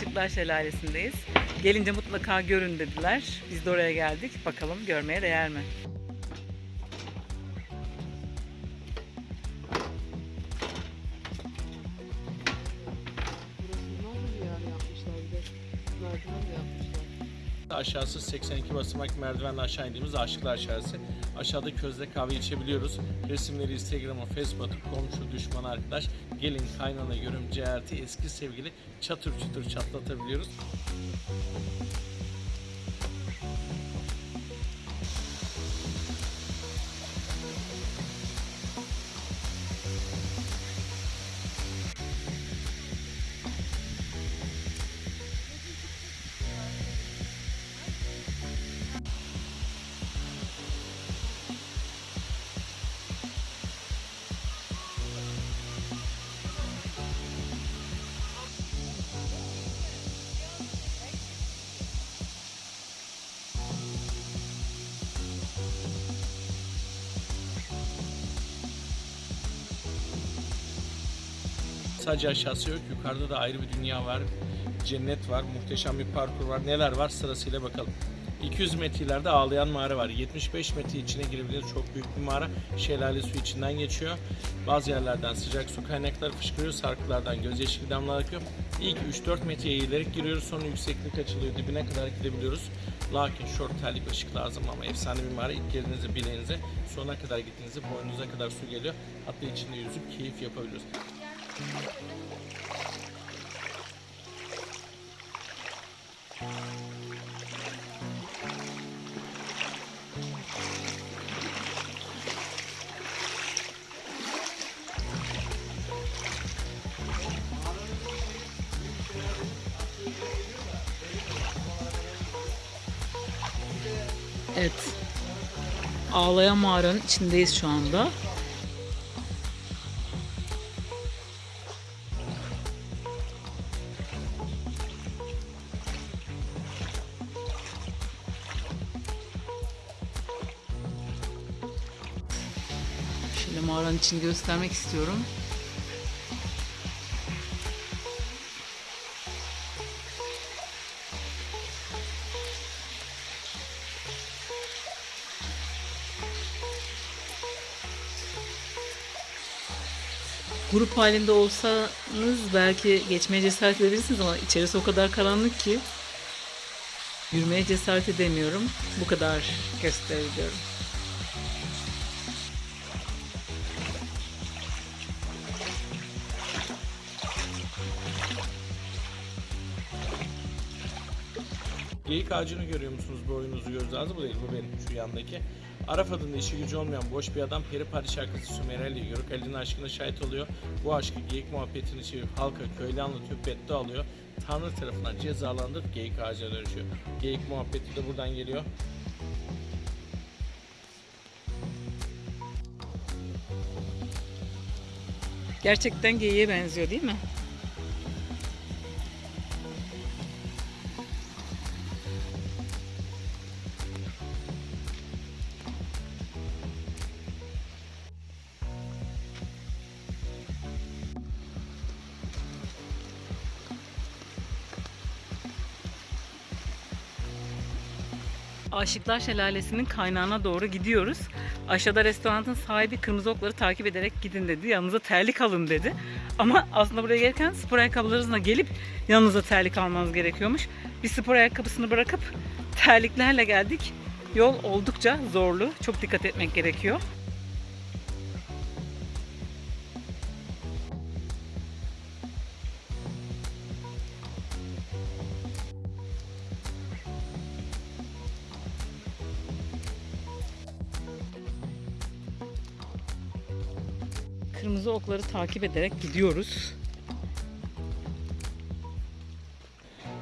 Aşıklar Şelalesi'ndeyiz. Gelince mutlaka görün dediler. Biz de oraya geldik. Bakalım görmeye değer mi? Burası ne olur yani yapmışlar bir de. Merdiven yapmışlar. Aşağısı 82 basamak merdivenle aşağı indiğimiz Aşıklar Şelalesi. Aşağıda közde kahve içebiliyoruz. Resimleri Instagram'a, Facebook'a komşu, düşman, arkadaş. Gelin kaynana, görümce, elti, eski sevgili çatır çutur çatlatabiliyoruz. Sadece aşağısı yok. Yukarıda da ayrı bir dünya var. Cennet var. Muhteşem bir parkur var. Neler var sırasıyla bakalım. 200 metre ileride ağlayan mağara var. 75 metre içine girebilir. Çok büyük bir mağara. Şelale su içinden geçiyor. Bazı yerlerden sıcak su kaynakları fışkırıyor. Sarkılardan gözyaşı damlalar akıyor. İlk 3-4 metre eğilerek giriyoruz. Sonra yükseklik açılıyor. Dibine kadar gidebiliyoruz. Lakin short terlik ışık lazım ama efsane bir mağara. İlk girdiğinizde bileğinize sonuna kadar gittiğinizde boynunuza kadar su geliyor. Hatta içinde yüzüp keyif yapabiliyoruz. Evet. Ağlayan mağaranın içindeyiz şu anda. Şöyle mağaranın içini göstermek istiyorum. Grup halinde olsanız belki geçmeye cesaret edebilirsiniz ama içerisi o kadar karanlık ki yürümeye cesaret edemiyorum. Bu kadar gösterebiliyorum. Geyik ağacını görüyor musunuz boyunuzu gözlerinizi? Bu değil bu benim şu yandaki. Araf adında işi gücü olmayan boş bir adam Peri Pari şarkısı Sümereli Yörük Ali'nin aşkına şahit oluyor. Bu aşkı geyik muhabbetini çevirip halka köylü anlatıyor, beddua alıyor. Tanrı tarafından cezalandırıp geyik ağacına dönüşüyor. Geyik muhabbeti de buradan geliyor. Gerçekten geyiğe benziyor değil mi? Aşıklar Şelalesi'nin kaynağına doğru gidiyoruz. Aşağıda restoranın sahibi kırmızı okları takip ederek gidin dedi. Yanınıza terlik alın dedi. Ama aslında buraya gelirken spor ayakkabılarınızla gelip yanınıza terlik almanız gerekiyormuş. Biz spor ayakkabısını bırakıp terliklerle geldik. Yol oldukça zorlu. Çok dikkat etmek gerekiyor. Kırmızı okları takip ederek gidiyoruz.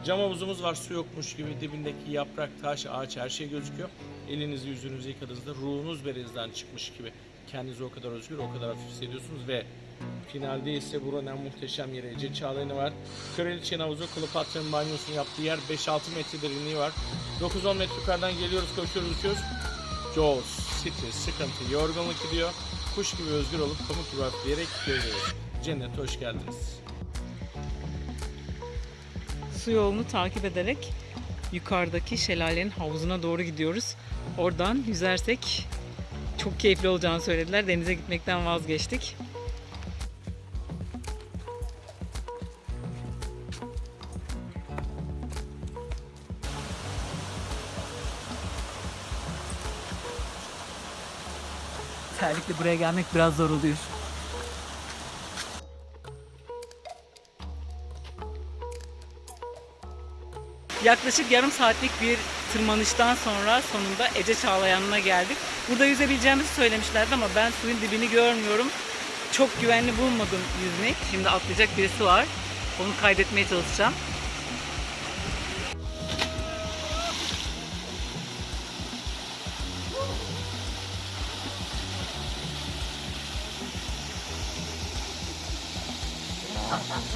Cam havuzumuz var su yokmuş gibi dibindeki yaprak, taş, ağaç her şey gözüküyor. Elinizi yüzünüzü yıkadığınızda ruhunuz berenizden çıkmış gibi. Kendinizi o kadar özgür, o kadar hafif hissediyorsunuz ve finalde ise buranın muhteşem yeri Ece Çağlayan'ı var. Kraliçenin havuzu Kleopatra'nın banyosunu yaptığı yer 5-6 metre derinliği var. 9-10 metre yukarıdan geliyoruz, koşuyoruz, uçuyoruz. Jaws, stres, sıkıntı, yorgunluk gidiyor. Kuş gibi özgür olup pamuk gibi hafifleyerek görüyoruz. Cennete hoş geldiniz. su yolunu takip ederek yukarıdaki şelalenin havuzuna doğru gidiyoruz. Oradan yüzersek çok keyifli olacağını söylediler. Denize gitmekten vazgeçtik. Terlikle buraya gelmek biraz zor oluyor. Yaklaşık yarım saatlik bir tırmanıştan sonra sonunda Ece Çağlayan'ına geldik. Burada yüzebileceğimizi söylemişlerdi ama ben suyun dibini görmüyorum. Çok güvenli bulmadım yüzmek. Şimdi atlayacak birisi var. Onu kaydetmeye çalışacağım.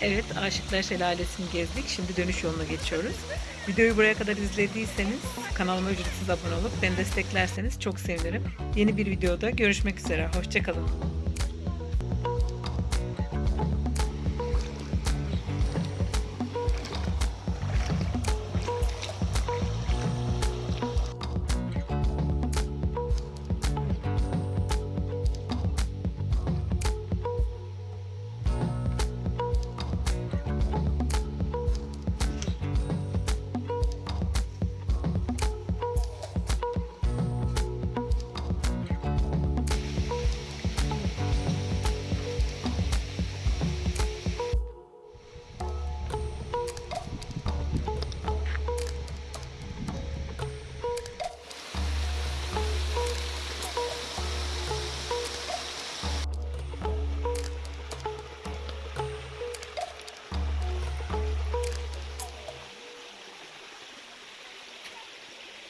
Evet, Aşıklar Şelalesi'ni gezdik. Şimdi dönüş yoluna geçiyoruz. Videoyu buraya kadar izlediyseniz kanalıma ücretsiz abone olup beni desteklerseniz çok sevinirim. Yeni bir videoda görüşmek üzere. Hoşçakalın.